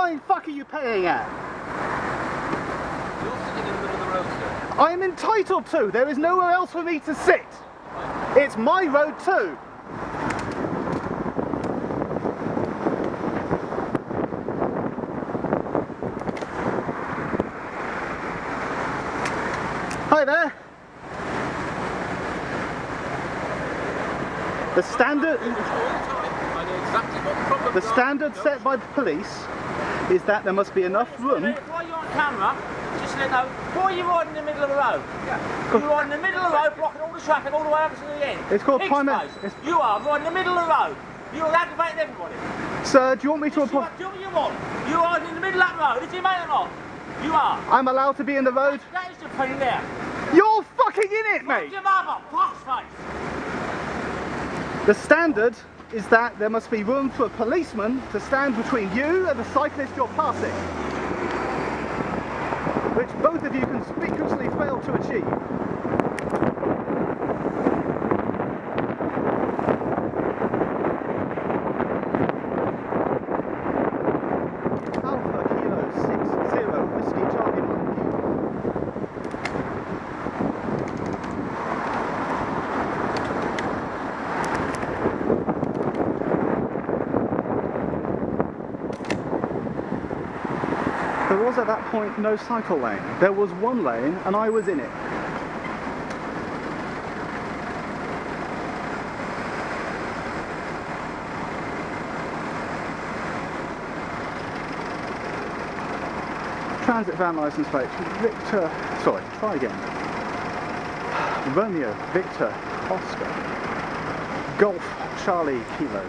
flying fuck are you paying at? You're sitting in the middle of the road, sir. I am entitled to. There is nowhere else for me to sit. It's my road too. Hi there. The standard All the time. I know exactly what the problem the standard set by the police is that there must be enough room While you're on camera, just let know, why are you riding in the middle of the road? Yeah. You're riding in the middle of the road, blocking all the traffic all the way up to the end. It's called place. it's- You are riding in the middle of the road. You're aggravating everybody. Sir, do you want me to what, do what you want. You're in the middle of that road. Is you mate or not? You are. I'm allowed to be in the road? That is the thing there. You're fucking in it, mate! Your mother, fox face. The standard is that there must be room for a policeman to stand between you and the cyclist you're passing. Which both of you conspicuously fail to achieve. There was at that point no cycle lane. There was one lane and I was in it. Transit van license plate. Victor, sorry, try again. Romeo, Victor, Oscar, Golf, Charlie, Kilo.